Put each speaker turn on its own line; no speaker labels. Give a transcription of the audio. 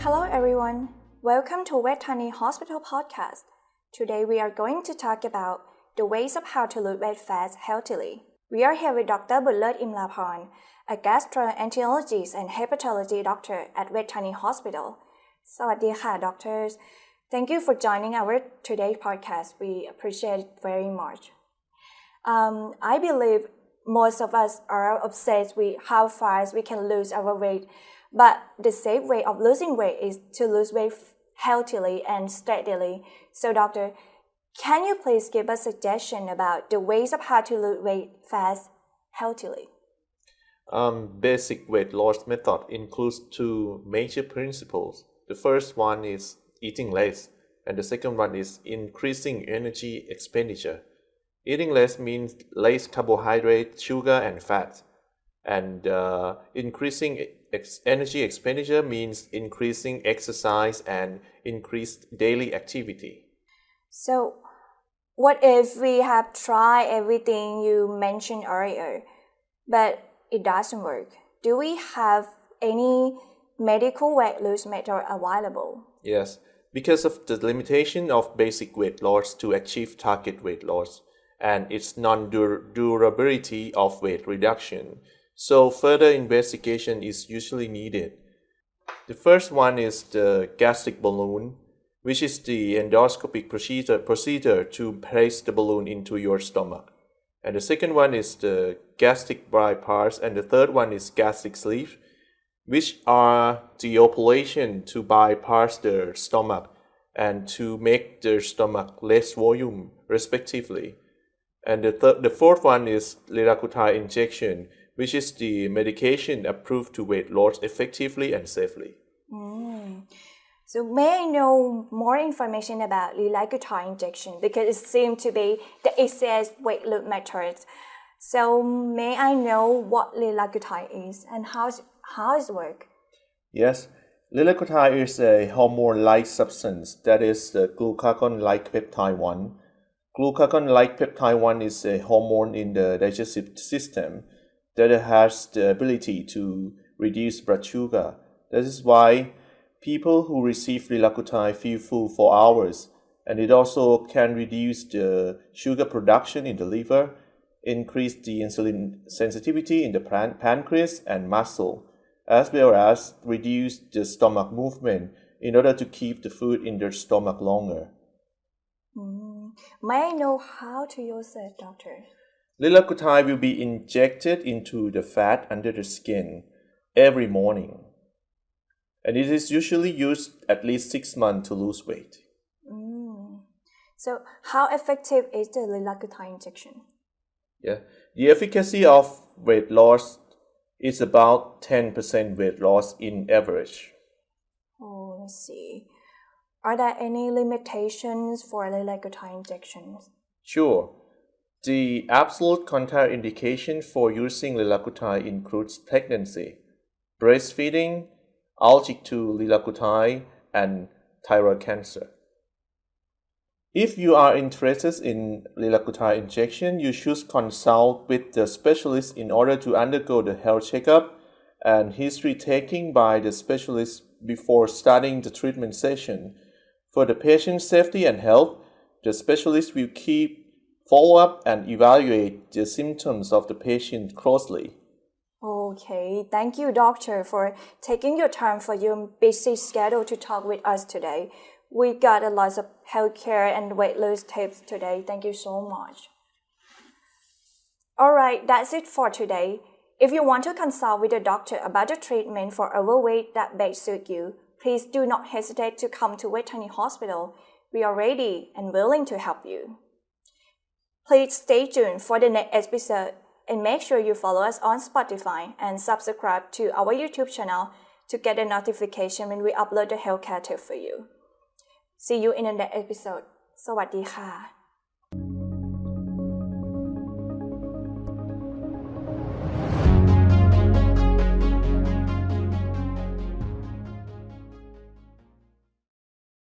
Hello everyone. Welcome to Vejthani Hospital podcast. Today we are going to talk about the ways of how to lose weight fast healthily. We are here with Dr. Bulut Imlaporn, a gastroenterologist and hepatology doctor at Vejthani Hospital. สวัสดีค่ะ doctors. Thank you for joining our today podcast. We appreciate it very much. Um, I believe most of us are obsessed with how fast we can lose our weight, but the safe way of losing weight is to lose weight healthily and steadily. So, doctor, can you please give a suggestion about the ways of how to lose weight fast healthily?
Um, basic weight loss method includes two major principles. The first one is eating less, and the second one is increasing energy expenditure. Eating less means less carbohydrate, sugar, and fat. And uh, increasing ex- energy expenditure means increasing exercise and increased daily activity.
So, what if we have tried everything you mentioned earlier, but it doesn't work? Do we have any medical weight loss method available?
Yes, because of the limitation of basic weight loss to achieve target weight loss and its non-durability of weight reduction. So further investigation is usually needed. The first one is the gastric balloon, which is the endoscopic procedure, procedure to place the balloon into your stomach. And the second one is the gastric bypass, and the third one is gastric sleeve, which are the operation to bypass the stomach and to make the stomach less volume, respectively. And the, th- the fourth one is liraglutide injection, which is the medication approved to weight loss effectively and safely.
Mm. So may I know more information about liraglutide injection because it seems to be the easiest weight loss method. So may I know what liraglutide is and how how it work?
Yes, liraglutide is a hormone-like substance that is the glucagon-like peptide 1. Glucagon-like peptide 1 is a hormone in the digestive system that has the ability to reduce blood sugar. This is why people who receive liraglutide feel full for hours, and it also can reduce the sugar production in the liver, increase the insulin sensitivity in the pan- pancreas and muscle, as well as reduce the stomach movement in order to keep the food in their stomach longer.
Mm. May I know how to use it, doctor?
Liraglutide will be injected into the fat under the skin every morning. And it is usually used at least six months to lose weight.
Mm. So how effective is the liraglutide injection?
Yeah. The efficacy of weight loss is about 10% weight loss in average.
Oh, let's see. Are there any limitations for liraglutide injections?
Sure. The absolute contraindication for using liraglutide includes pregnancy, breastfeeding, allergic to liraglutide, and thyroid cancer. If you are interested in liraglutide injection, you should consult with the specialist in order to undergo the health checkup and history taking by the specialist before starting the treatment session. For the patient's safety and health, the specialist will keep follow up and evaluate the symptoms of the patient closely.
Okay, thank you, doctor, for taking your time for your busy schedule to talk with us today. We got a lot of healthcare and weight loss tips today. Thank you so much. All right, that's it for today. If you want to consult with a doctor about the treatment for overweight that best suit you, please do not hesitate to come to Vejthani Hospital. We are ready and willing to help you. Please stay tuned for the next episode and make sure you follow us on Spotify and subscribe to our YouTube channel to get a notification when we upload the healthcare tip for you. See you in the next episode. สวัสดีค่ะ